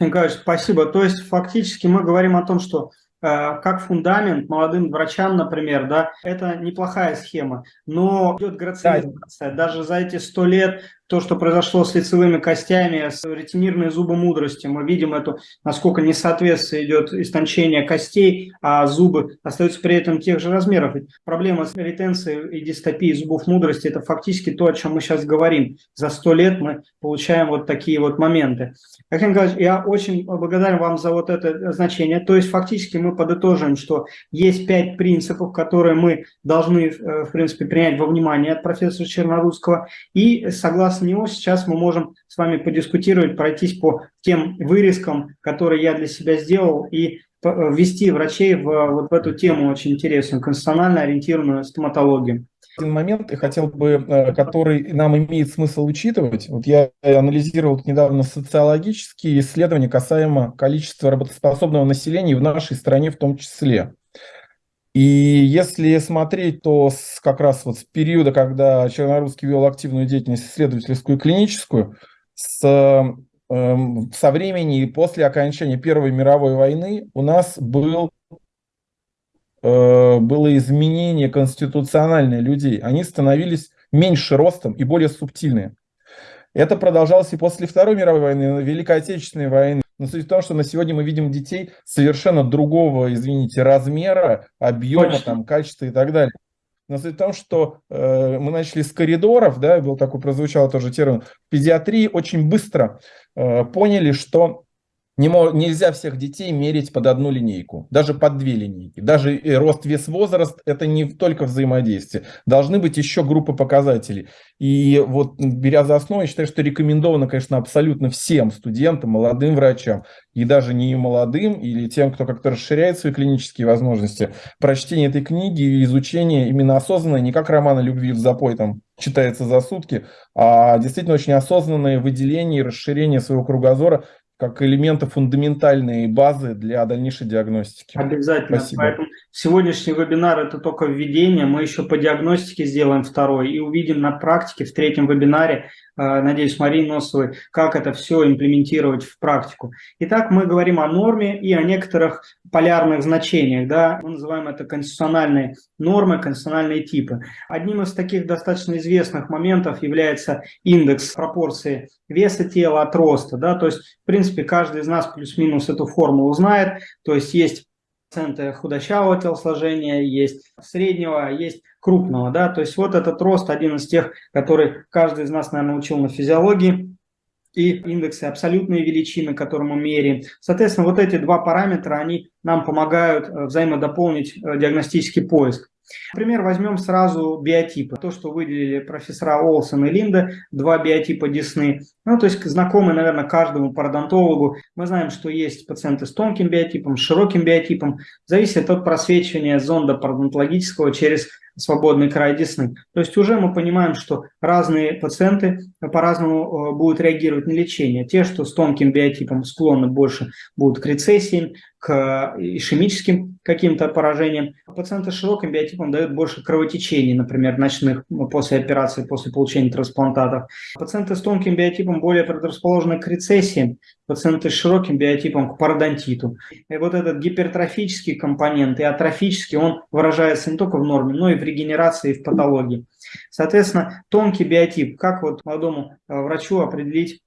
Николаевич, спасибо. То есть фактически мы говорим о том, что Э, как фундамент молодым врачам, например, да, это неплохая схема, но идет грациализация. Даже за эти сто лет то, что произошло с лицевыми костями, с ретинирной зубы мудрости, мы видим эту, насколько несоответствие идет истончение костей, а зубы остаются при этом тех же размеров. Ведь проблема с ретенцией и дистопией зубов мудрости – это фактически то, о чем мы сейчас говорим. За сто лет мы получаем вот такие вот моменты. Александр Николаевич, я очень благодарен вам за вот это значение. То есть фактически мы подытожим, что есть пять принципов, которые мы должны, э, в принципе, принять во внимание от профессора Чернорусского. И согласно согласно него сейчас мы можем с вами подискутировать, пройтись по тем вырезкам, которые я для себя сделал, и ввести врачей в, вот в эту тему очень интересную, конституционально ориентированную стоматологию. Один момент, хотел бы, э, который нам имеет смысл учитывать. Вот я анализировал недавно социологические исследования касаемо количества работоспособного населения в нашей стране в том числе. И если смотреть, то с, как раз вот с периода, когда Чернорусский вел активную деятельность исследовательскую и клиническую, с, э, со времени и после окончания Первой мировой войны у нас был, э, было изменение конституциональное людей. Они становились меньше ростом и более субтильные. Это продолжалось и после Второй мировой войны, Великой Отечественной войны. Но суть в том, что на сегодня мы видим детей совершенно другого, извините, размера, объема, Точно. там, качества и так далее. Но суть в том, что э, мы начали с коридоров, да, был такой, прозвучал тоже термин, в педиатрии очень быстро э, поняли, что не, нельзя всех детей мерить под одну линейку, даже под две линейки. Даже рост, вес, возраст – это не только взаимодействие. Должны быть еще группы показателей. И вот беря за основу, я считаю, что рекомендовано, конечно, абсолютно всем студентам, молодым врачам, и даже не молодым, или тем, кто как-то расширяет свои клинические возможности, прочтение этой книги и изучение именно осознанное, не как романа любви в запой, там, читается за сутки, а действительно очень осознанное выделение и расширение своего кругозора как элементы фундаментальной базы для дальнейшей диагностики. Обязательно. Спасибо. Поэтому сегодняшний вебинар – это только введение. Мы еще по диагностике сделаем второй и увидим на практике в третьем вебинаре Э, надеюсь, Марии Носовой, как это все имплементировать в практику. Итак, мы говорим о норме и о некоторых полярных значениях. Да? Мы называем это конституциональные нормы, конституциональные типы. Одним из таких достаточно известных моментов является индекс пропорции веса тела от роста. Да? То есть, в принципе, каждый из нас плюс-минус эту формулу знает. То есть, есть проценты худощавого телосложения, есть среднего, есть крупного. Да? То есть вот этот рост один из тех, который каждый из нас, наверное, учил на физиологии, и индексы абсолютные величины, которые мы меряем. Соответственно, вот эти два параметра, они нам помогают э, взаимодополнить э, диагностический поиск. Например, возьмем сразу биотипы. То, что выделили профессора Олсен и Линда, два биотипа десны. Ну, то есть знакомы, наверное, каждому пародонтологу. Мы знаем, что есть пациенты с тонким биотипом, с широким биотипом. Зависит от просвечивания зонда пародонтологического через свободный край десны. То есть уже мы понимаем, что разные пациенты по-разному э, будут реагировать на лечение. Те, что с тонким биотипом склонны больше будут к рецессиям, к ишемическим каким-то поражениям. Пациенты с широким биотипом дают больше кровотечений, например, ночных после операции, после получения трансплантатов. Пациенты с тонким биотипом более предрасположены к рецессиям, пациенты с широким биотипом к пародонтиту. И вот этот гипертрофический компонент и атрофический, он выражается не только в норме, но и в регенерации, и в патологии. Соответственно, тонкий биотип, как вот молодому э, врачу определить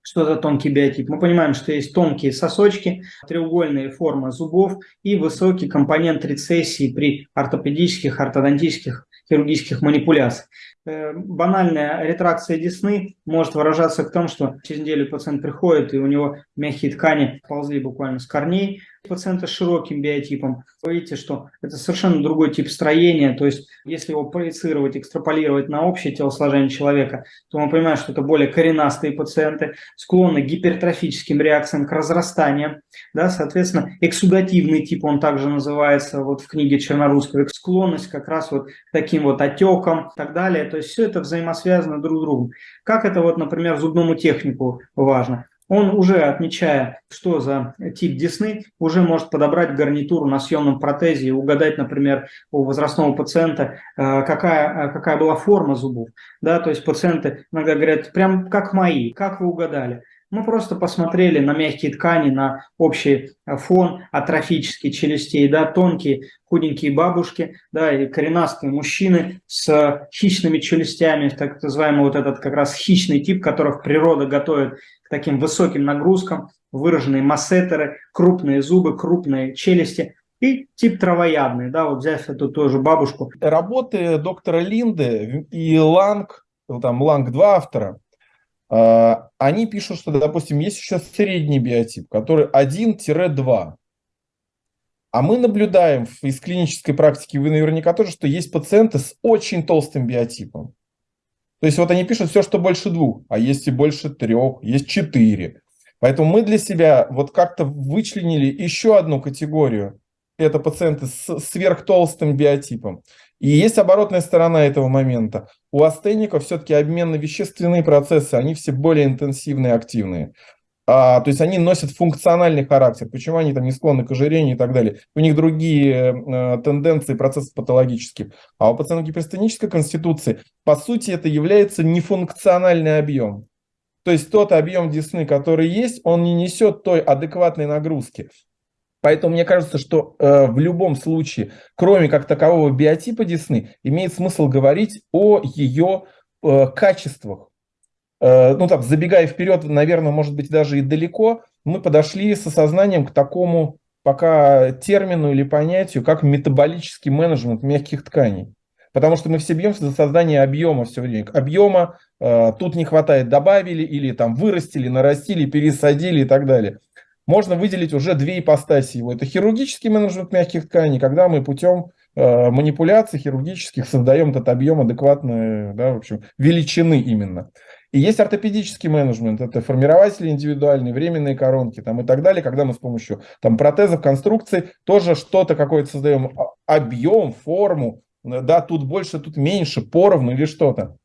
что это тонкий биотип? Мы понимаем, что есть тонкие сосочки, треугольные формы зубов и высокий компонент рецессии при ортопедических, ортодонтических, хирургических манипуляциях. Э, банальная ретракция десны может выражаться в том, что через неделю пациент приходит, и у него мягкие ткани ползли буквально с корней, пациента с широким биотипом. Вы видите, что это совершенно другой тип строения, то есть если его проецировать, экстраполировать на общее телосложение человека, то мы понимаем, что это более коренастые пациенты, склонны к гипертрофическим реакциям, к разрастаниям, да, соответственно, эксудативный тип, он также называется вот в книге Чернорусского, склонность как раз вот к таким вот отекам и так далее, то есть все это взаимосвязано друг с другом. Как это вот, например, зубному технику важно? Он уже, отмечая, что за тип десны, уже может подобрать гарнитуру на съемном протезе и угадать, например, у возрастного пациента, э, какая, э, какая была форма зубов. Да, то есть пациенты иногда говорят, прям как мои, как вы угадали. Мы просто посмотрели на мягкие ткани, на общий э, фон атрофический челюстей, да, тонкие худенькие бабушки, да, и коренастые мужчины с хищными челюстями, так называемый вот этот как раз хищный тип, которых природа готовит к таким высоким нагрузкам, выраженные массетеры, крупные зубы, крупные челюсти и тип травоядный, да, вот взять эту тоже бабушку. Работы доктора Линды и Ланг, там Ланг-2 автора, а, они пишут, что, допустим, есть еще средний биотип, который 1-2. А мы наблюдаем из клинической практики, вы наверняка тоже, что есть пациенты с очень толстым биотипом. То есть вот они пишут все, что больше двух, а есть и больше трех, есть четыре. Поэтому мы для себя вот как-то вычленили еще одну категорию. Это пациенты с сверхтолстым биотипом. И есть оборотная сторона этого момента. У астеников все-таки обменно-вещественные процессы, они все более интенсивные, активные. А, то есть они носят функциональный характер. Почему они там не склонны к ожирению и так далее? У них другие э, тенденции, процессы патологические. А у пациентов гиперстенической конституции, по сути, это является нефункциональный объем. То есть тот объем десны, который есть, он не несет той адекватной нагрузки. Поэтому мне кажется, что э, в любом случае, кроме как такового биотипа десны, имеет смысл говорить о ее э, качествах. Э, ну так, забегая вперед, наверное, может быть даже и далеко, мы подошли с осознанием к такому пока термину или понятию, как метаболический менеджмент мягких тканей. Потому что мы все бьемся за создание объема все время. Объема э, тут не хватает, добавили или там вырастили, нарастили, пересадили и так далее можно выделить уже две ипостаси его. Это хирургический менеджмент мягких тканей, когда мы путем э, манипуляций хирургических создаем этот объем адекватной да, в общем, величины именно. И есть ортопедический менеджмент, это формирователи индивидуальные, временные коронки там, и так далее, когда мы с помощью там, протезов, конструкций тоже что-то какое-то создаем, а, объем, форму, да, тут больше, тут меньше, поровну или что-то.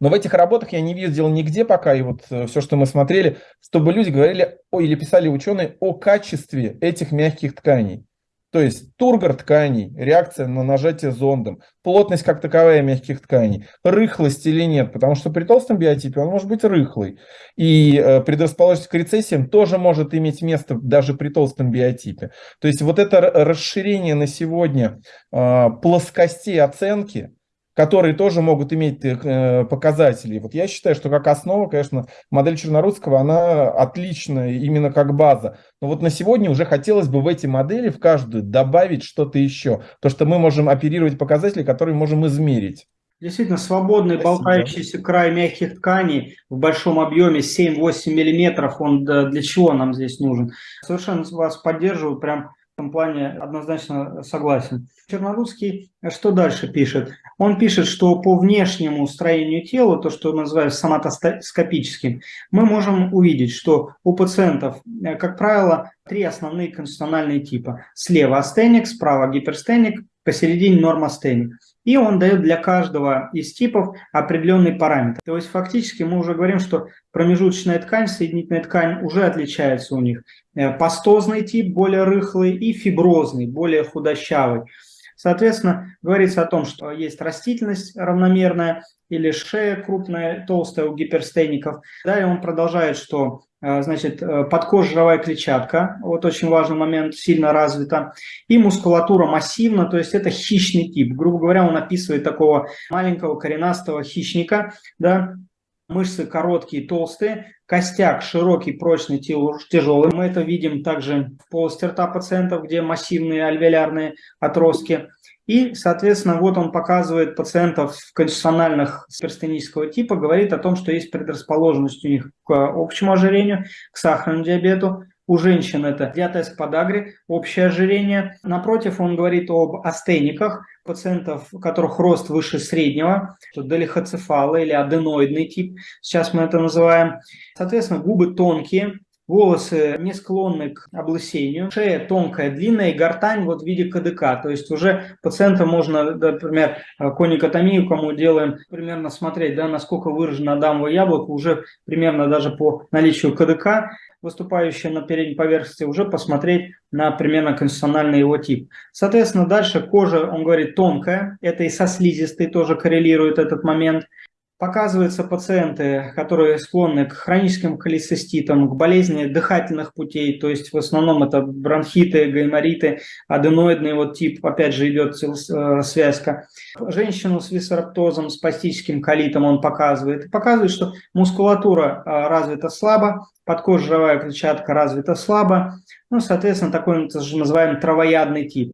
Но в этих работах я не видел нигде пока, и вот э, все, что мы смотрели, чтобы люди говорили о, или писали ученые о качестве этих мягких тканей. То есть тургор тканей, реакция на нажатие зондом, плотность как таковая мягких тканей, рыхлость или нет, потому что при толстом биотипе он может быть рыхлый. И э, предрасположенность к рецессиям тоже может иметь место даже при толстом биотипе. То есть вот это расширение на сегодня э, плоскостей оценки, которые тоже могут иметь э, показатели. Вот я считаю, что как основа, конечно, модель Чернорусского, она отличная именно как база. Но вот на сегодня уже хотелось бы в эти модели, в каждую, добавить что-то еще. То, что мы можем оперировать показатели, которые можем измерить. Действительно, свободный Спасибо. болтающийся край мягких тканей в большом объеме 7-8 миллиметров, он для чего нам здесь нужен? Совершенно вас поддерживаю, прям этом плане однозначно согласен. Чернорусский что дальше пишет? Он пишет, что по внешнему строению тела, то, что называют соматоскопическим, мы можем увидеть, что у пациентов, э, как правило, три основные конституциональные типа. Слева астеник, справа гиперстеник, посередине нормостеник и он дает для каждого из типов определенный параметр. То есть фактически мы уже говорим, что промежуточная ткань, соединительная ткань уже отличается у них. Э, пастозный тип более рыхлый и фиброзный, более худощавый. Соответственно, говорится о том, что есть растительность равномерная или шея крупная, толстая у гиперстеников. Далее он продолжает, что значит, э, подкожировая клетчатка, вот очень важный момент, сильно развита, и мускулатура массивна, то есть это хищный тип. Грубо говоря, он описывает такого маленького коренастого хищника, да, мышцы короткие, толстые, костяк широкий, прочный, тяжелый. Мы это видим также в полости рта пациентов, где массивные альвеолярные отростки. И, соответственно, вот он показывает пациентов конституциональных перстенического типа, говорит о том, что есть предрасположенность у них к общему ожирению, к сахарному диабету, у женщин это диатез к подагре, общее ожирение. Напротив, он говорит об астениках, пациентов, у которых рост выше среднего, долихоцефалы или аденоидный тип, сейчас мы это называем. Соответственно, губы тонкие, волосы не склонны к облысению, шея тонкая, длинная и гортань вот в виде КДК. То есть уже пациента можно, например, коникотомию, кому делаем, примерно смотреть, да, насколько выражено адамово яблоко, уже примерно даже по наличию КДК выступающие на передней поверхности, уже посмотреть на примерно конституциональный его тип. Соответственно, дальше кожа, он говорит, тонкая, это и со слизистой тоже коррелирует этот момент. Показываются пациенты, которые склонны к хроническим холециститам, к болезни дыхательных путей, то есть в основном это бронхиты, гаймориты, аденоидный вот тип, опять же идет э, связка. Женщину с висцераптозом, с пастическим колитом он показывает. Показывает, что мускулатура э, развита слабо, подкожировая клетчатка развита слабо, ну, соответственно, такой называемый травоядный тип.